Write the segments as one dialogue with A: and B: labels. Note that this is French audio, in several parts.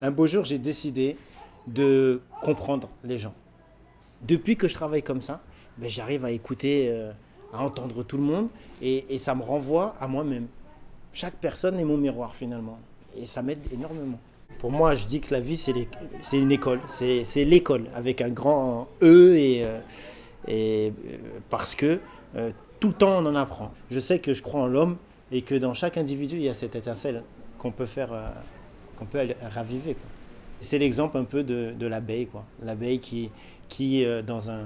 A: Un beau jour, j'ai décidé de comprendre les gens. Depuis que je travaille comme ça, ben, j'arrive à écouter, euh, à entendre tout le monde et, ça me renvoie à moi-même. Chaque personne est mon miroir finalement et ça m'aide énormément. Pour moi, je dis que la vie, c'est une école. C'est l'école avec un grand E et, euh, euh, parce que tout le temps, on en apprend. Je sais que je crois en l'homme et que dans chaque individu, il y a cette étincelle qu'on peut faire qu'on peut raviver. C'est l'exemple un peu de, de l'abeille. L'abeille qui, qui euh, dans, un,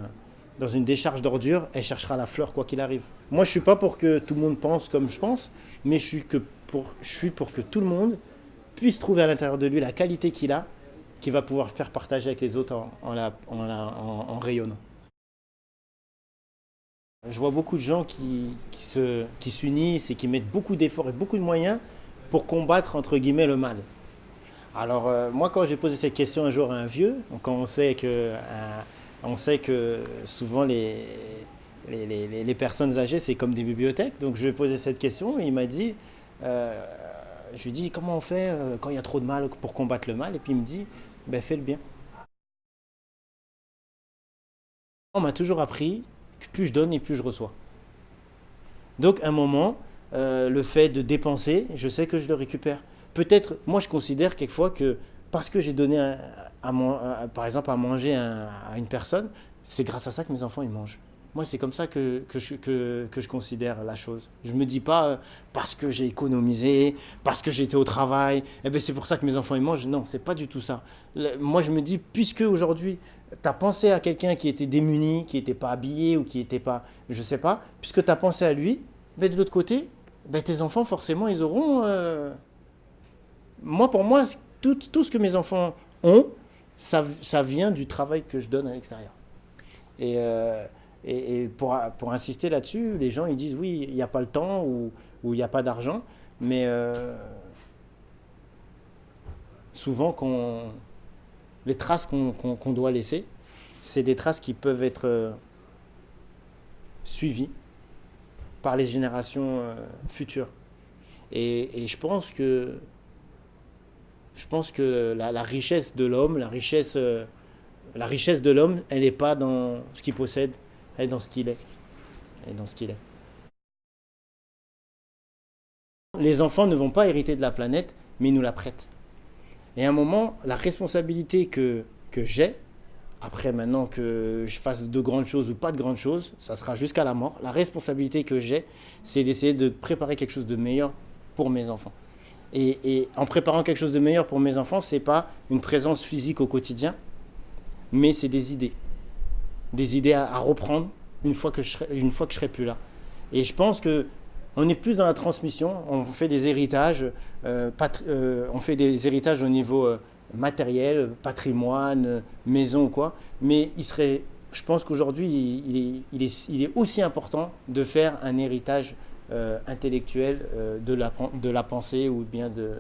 A: dans une décharge d'ordures, elle cherchera la fleur quoi qu'il arrive. Moi, je ne suis pas pour que tout le monde pense comme je pense, mais je suis, que pour, je suis pour que tout le monde puisse trouver à l'intérieur de lui la qualité qu'il a, qu'il va pouvoir faire partager avec les autres en, en, rayonnant. Je vois beaucoup de gens qui, qui s'unissent qui et qui mettent beaucoup d'efforts et beaucoup de moyens pour combattre, entre guillemets, le mal. Alors, euh, moi, quand j'ai posé cette question un jour à un vieux, quand on sait que, euh, on sait que souvent les, les, personnes âgées, c'est comme des bibliothèques, donc je lui ai posé cette question et il m'a dit, euh, je lui ai dit, comment on fait quand il y a trop de mal pour combattre le mal? Et puis il me dit, ben fais le bien. On m'a toujours appris que plus je donne et plus je reçois. Donc, à un moment, le fait de dépenser, je sais que je le récupère peut-être, moi je considère quelquefois que parce que j'ai donné, à, par exemple, à manger à une personne, c'est grâce à ça que mes enfants ils mangent. Moi, c'est comme ça que, je, considère la chose. Je ne me dis pas euh, parce que j'ai économisé, parce que été au travail, eh ben, c'est pour ça que mes enfants ils mangent. Non, c'est pas du tout ça. moi, je me dis, puisque aujourd'hui, tu as pensé à quelqu'un qui était démuni, qui n'était pas habillé ou qui n'était pas, je ne sais pas, puisque tu as pensé à lui, ben, de l'autre côté, ben, tes enfants, forcément, ils auront... Euh, moi, pour moi, tout, tout, ce que mes enfants ont, ça, ça vient du travail que je donne à l'extérieur. Et, euh, et, pour, pour, insister là-dessus, les gens ils disent oui, il n'y a pas le temps ou il n'y a pas d'argent, mais euh, souvent, les traces qu'on doit laisser, c'est des traces qui peuvent être euh, suivies par les générations futures. Et, et, je pense que je pense que la, richesse de l'homme, la richesse, euh, de l'homme, elle n'est pas dans ce qu'il possède, elle est dans ce qu'il est. Elle est dans ce qu'il est. Les enfants ne vont pas hériter de la planète, mais ils nous la prêtent. Et à un moment, la responsabilité que, que j'ai, après maintenant que je fasse de grandes choses ou pas de grandes choses, ça sera jusqu'à la mort, la responsabilité que j'ai, c'est d'essayer de préparer quelque chose de meilleur pour mes enfants. Et, en préparant quelque chose de meilleur pour mes enfants, ce n'est pas une présence physique au quotidien, mais c'est des idées. Des idées à, reprendre une fois, que je serai, serai plus là. Et je pense que on est plus dans la transmission, on fait des héritages, euh, euh, on fait des héritages au niveau euh, matériel, patrimoine, maison ou quoi, mais il serait, je pense qu'aujourd'hui, il, est, il, est, aussi important de faire un héritage euh, intellectuelle euh, de, la, pensée ou bien de...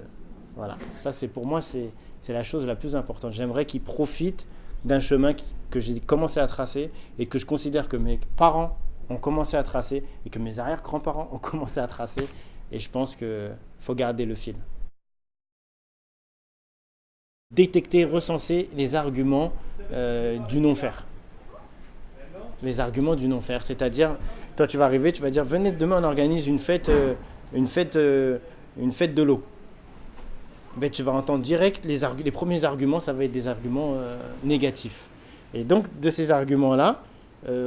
A: Voilà, ça c'est pour moi, c'est la chose la plus importante. J'aimerais qu'ils profitent d'un chemin que j'ai commencé à tracer et que je considère que mes parents ont commencé à tracer et que mes arrière-grands-parents ont commencé à tracer. Et je pense qu'il faut garder le fil. Détecter, recenser les arguments euh, du non-faire les arguments du non-faire. C'est-à-dire, toi tu vas arriver, tu vas dire, venez demain on organise une fête, euh, une fête, euh, une fête de l'eau. Ben, tu vas entendre direct les, les, premiers arguments, ça va être des arguments euh, négatifs. Et donc de ces arguments-là,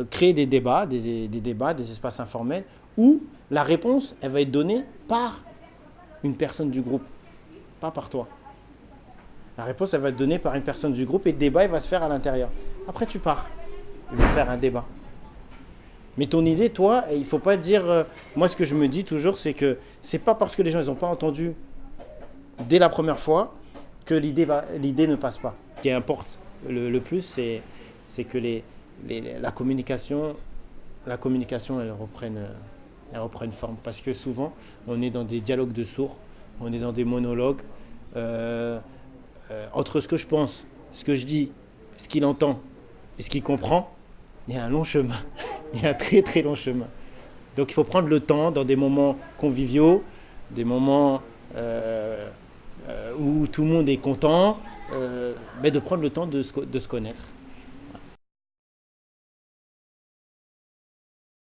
A: créer des débats, des, des, débats, des espaces informels, où la réponse, elle va être donnée par une personne du groupe, pas par toi. La réponse, elle va être donnée par une personne du groupe et le débat, il va se faire à l'intérieur. Après, tu pars il va faire un débat. Mais ton idée, toi, il ne faut pas dire... Euh, moi, ce que je me dis toujours, c'est que c'est pas parce que les gens n'ont pas entendu dès la première fois que l'idée ne passe pas. Ce qui importe le, plus, c'est que les, la communication, la communication elle, reprenne, elle reprenne forme. Parce que souvent, on est dans des dialogues de sourds, on est dans des monologues. Euh, euh, entre ce que je pense, ce que je dis, ce qu'il entend et ce qu'il comprend, il y a un long chemin. il y a un très très long chemin. Donc il faut prendre le temps dans des moments conviviaux, des moments euh, euh, où tout le monde est content, euh, ben, de prendre le temps de se connaître.